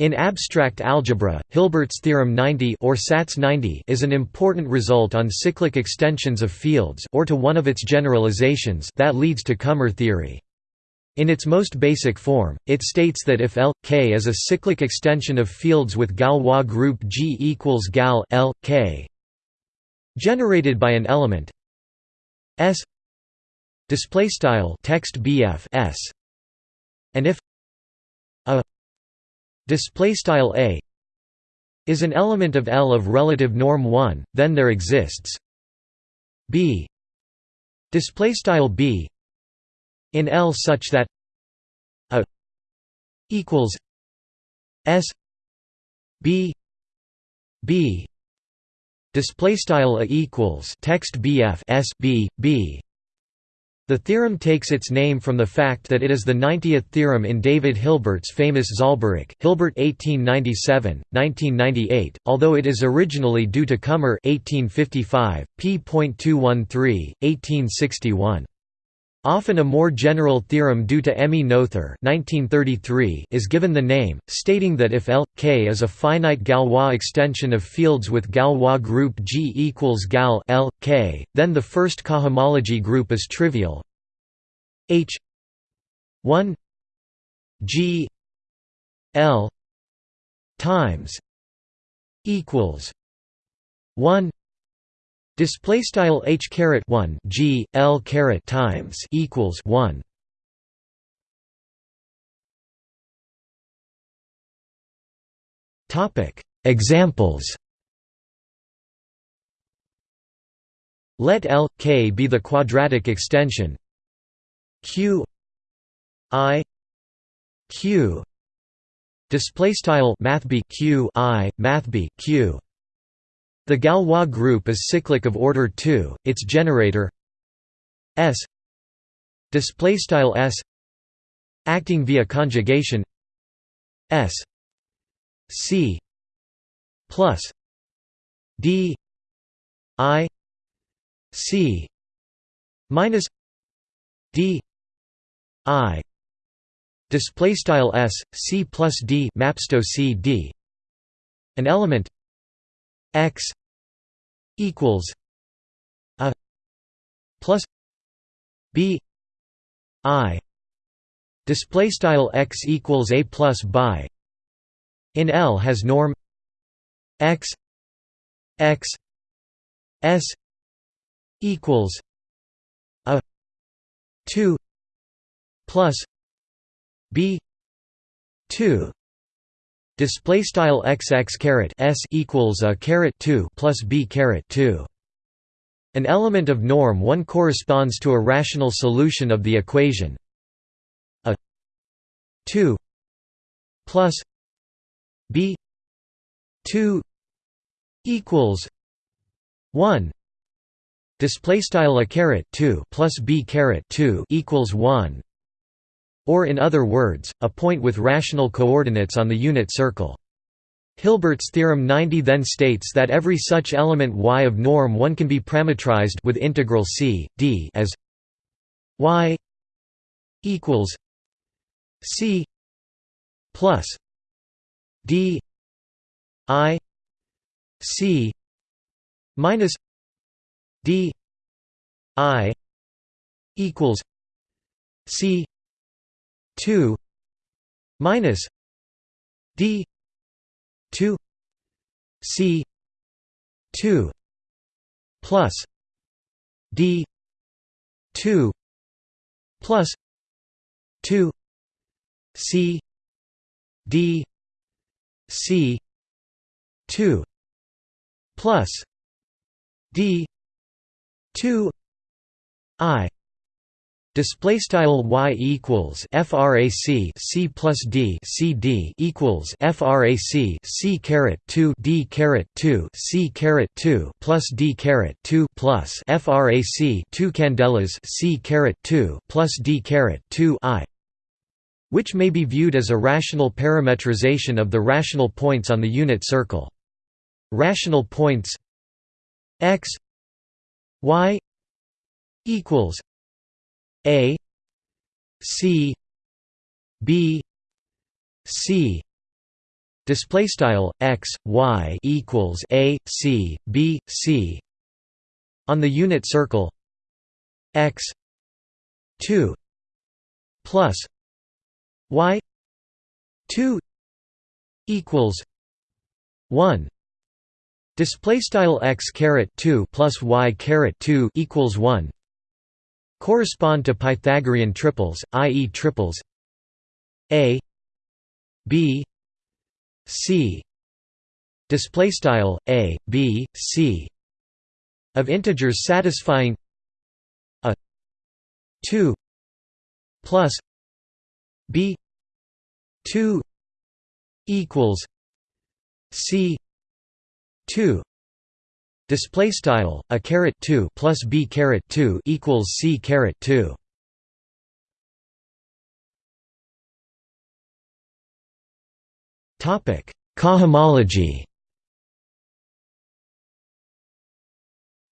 In abstract algebra, Hilbert's theorem 90 or Satz 90 is an important result on cyclic extensions of fields or to one of its generalizations that leads to Kummer theory. In its most basic form, it states that if L, K is a cyclic extension of fields with Galois group G equals gal L, K generated by an element S display style text BF S and if a display style a is an element of L of relative norm 1 then there exists b display style b in L such that a equals s b b display style a equals text bf s b b the theorem takes its name from the fact that it is the 90th theorem in David Hilbert's famous Zahlbericht Hilbert 1897, 1998, although it is originally due to Kummer 1855, p.213, 1861. Often a more general theorem due to Emmy Noether is given the name, stating that if L, K is a finite Galois extension of fields with Galois group G equals gal L, K, then the first cohomology group is trivial. H 1 G L times equals 1 Display style h caret one g l caret times equals one. Topic Examples. Let L K be the quadratic extension Q I Q display style math q i math q the Galois group is cyclic of order 2, its generator S S acting via conjugation S C plus D I C minus D I display style S C plus D mapsto C D an element x equals a plus b i display style x equals a plus by in L has norm x x s equals a 2 plus b 2 Display style xx caret s equals a caret two plus b caret two. An element of norm 1 corresponds to a rational solution of the equation. A 2 plus b 2 equals 1 display style a caret 2 plus b caret 2 equals 1 or in other words, a point with rational coordinates on the unit circle. Hilbert's theorem 90 then states that every such element y of norm 1 can be parametrized with integral c d as y equals c plus d i c minus d i equals c 2 minus d 2 c 2 plus d 2 plus 2 c d c 2 plus d 2 i Display style y equals frac c plus d c d equals frac c caret two d caret two c caret two plus d caret two plus frac two candelas c caret two plus d caret two i, which may be viewed as a rational parametrization of the rational points on the unit circle. Rational points x y equals a C B C. Display style x y equals a c b c. On the unit circle x 2 plus y 2 equals 1 display style x caret 2 plus y caret 2 equals 1 correspond to pythagorean triples i.e. triples a b c display style a b c of integers satisfying a 2 plus b 2 equals c 2 display style a caret 2 plus b caret 2 equals c caret 2 topic cohomology.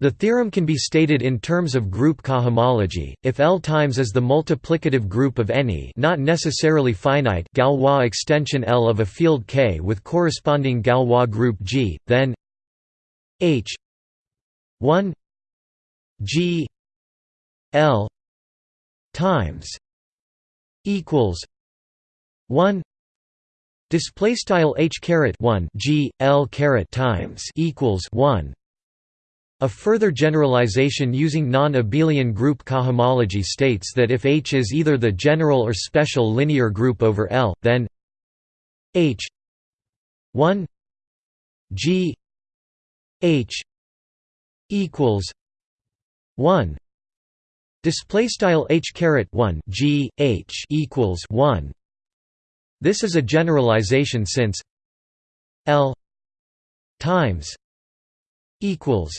The theorem can be stated in terms of group cohomology, if L times is the multiplicative group of any not necessarily finite Galois extension L of a field K with corresponding Galois group G, then H. 1 G L times equals 1 display style H caret 1 G L caret times equals 1 a further generalization using non-abelian group cohomology states that if H is either the general or special linear group over L, then H 1 G H equals 1 display style H caret 1 G H equals 1 this is a generalization since L times equals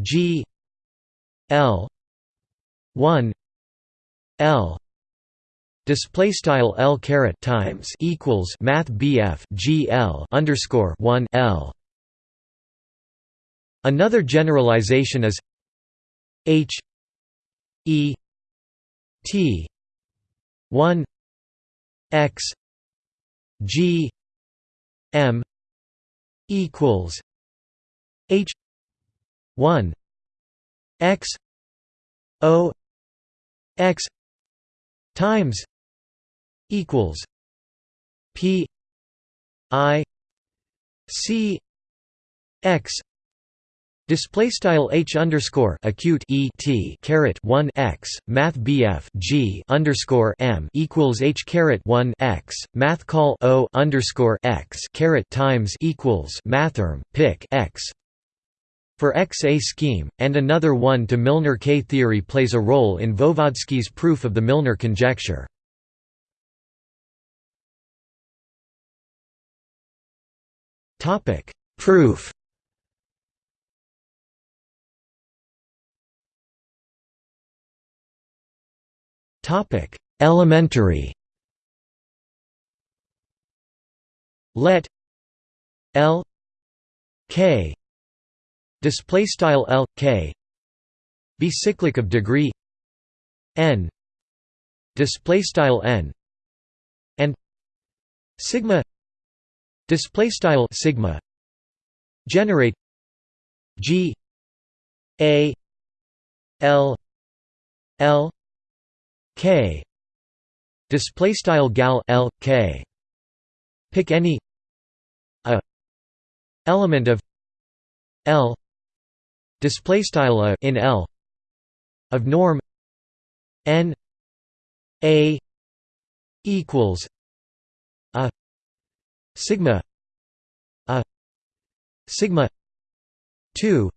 G L one L. Display style L caret times equals math BF G L underscore one L another generalization is H E T one X G M equals H 1 x o x times equals p i c x Display style h underscore acute e t caret one x math bf g underscore m equals h caret one x math call o underscore x caret times equals mathrm pic x for X a scheme, and another one to Milnor K theory plays a role in Voevodsky's proof of the Milnor conjecture. Topic Proof Elementary. Let L K display style L K be cyclic of degree n display style n and sigma display style sigma generate G A L L K. Display style gal L K. Pick any. A. Element of. L. Display style a in L. Of norm. N. A. Equals. A. Sigma. A. Sigma. 2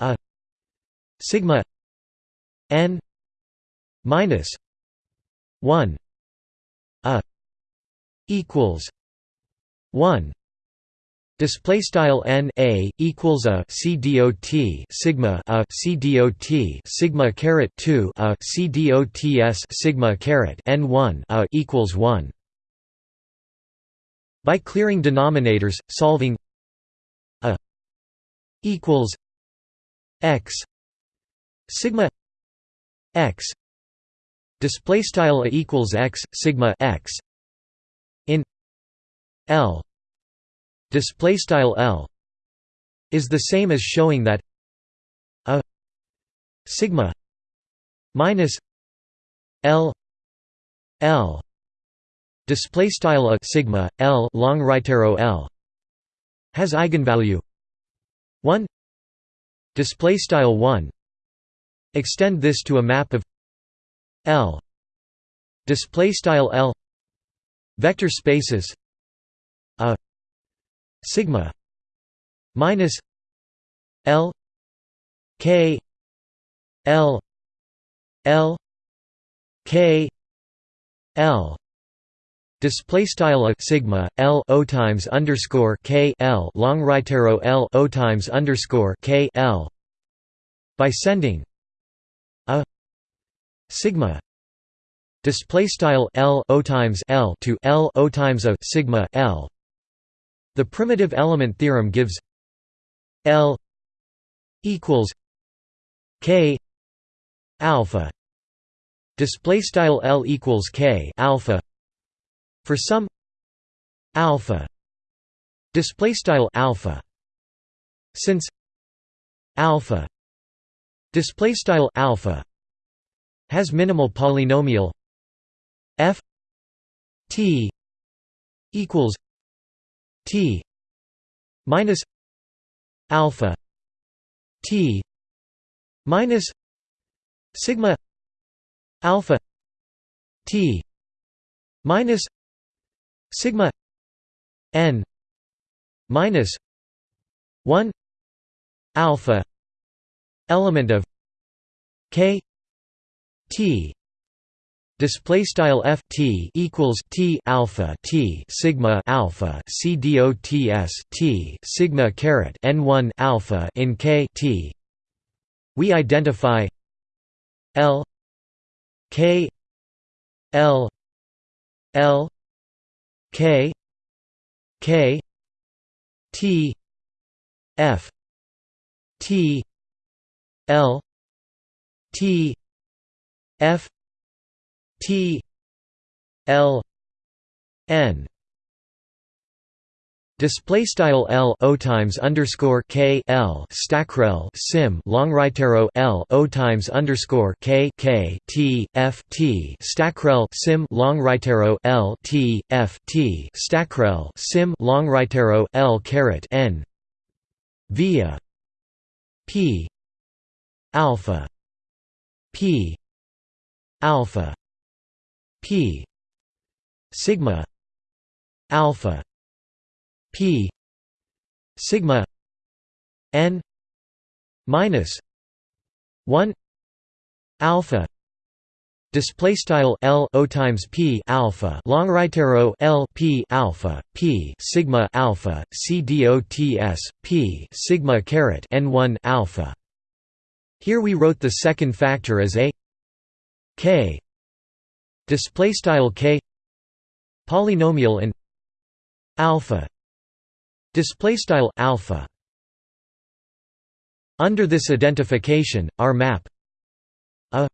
a. Sigma. N minus 1 a equals 1 Display style n a equals a c dot sigma a c dot sigma caret two a c dots sigma caret n one a equals one. By clearing denominators, solving a equals x sigma x display style equals x sigma x in L. Display style L is the same as showing that a sigma minus L L. Display style a sigma L long right arrow L has eigenvalue 1 display style 1 extend this to a map of L. Display style L. Vector spaces. A. Sigma. Minus L. K. L. L. K. L. Display style a. Sigma L O times underscore K L. Long right arrow L O times underscore K L. By sending a sigma display style L O times L to L O times a sigma L. The primitive element theorem gives L equals K alpha display style L equals K alpha for some alpha display style alpha. Since alpha display style alpha has minimal polynomial f t equals t minus alpha t minus sigma alpha t minus sigma n minus 1 alpha element of k t. Display style f t equals t alpha t sigma alpha c dots t sigma caret n 1 alpha in k t. We identify l k l l k k t f t l t f T L N. Display style L O times underscore K L. Stackrel sim. Long right arrow L O times underscore K K T F T. Stackrel sim. Long right arrow L T F T. Stackrel sim. Long right arrow L caret N. Via P alpha P alpha p sigma alpha p sigma n minus 1 alpha Display style L O times P alpha long right arrow L P alpha P sigma alpha C D O T S P sigma caret N one alpha. Here we wrote the second factor as a K. Display style k. Polynomial and alpha. Display style alpha. Under this identification our map a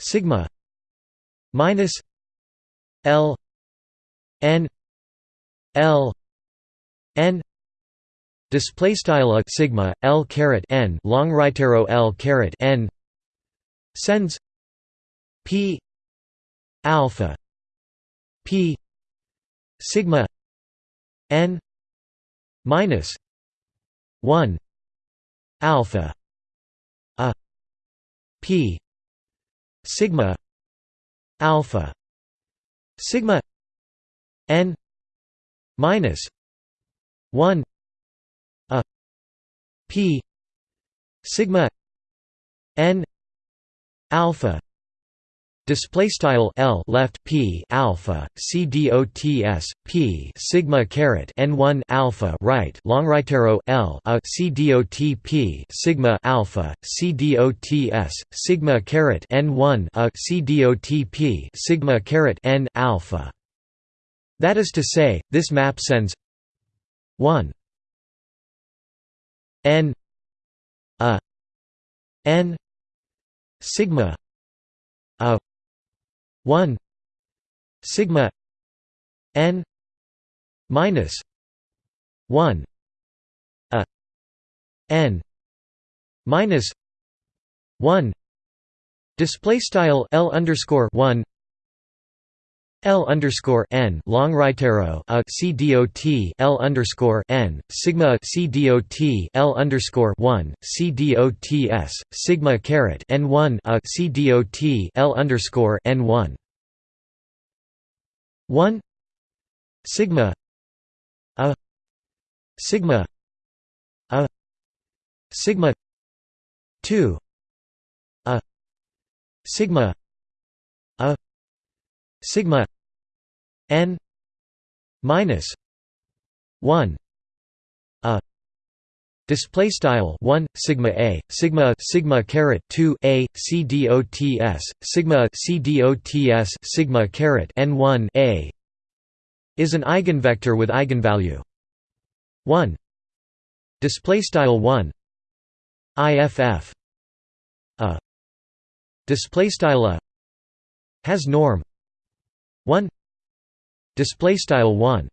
sigma minus l n l n display style sigma l caret n long right arrow l caret n sends p alpha p sigma n minus 1 alpha a p sigma alpha sigma n minus 1 a p sigma n alpha Display style L left P alpha C D O T S P sigma caret N one alpha right long right arrow L a C D O T P sigma alpha C D O T S sigma caret N one a C D O T P sigma caret N alpha. That is to say, this map sends one N a N sigma a 1 sigma n minus 1 a n minus 1 display style l underscore 1 L underscore n long right arrow a c dot L underscore n sigma c dot L underscore one c dot s sigma caret n one a c dot L underscore n one. One. Sigma. A. Sigma. A. Sigma. Two. A. Sigma. A. Sigma n minus 1 a display style 1 sigma a sigma sigma caret 2 a c dots sigma c dots sigma caret n1 a is an eigenvector with eigenvalue 1 display style 1 iff a display style a has norm 1 display style 1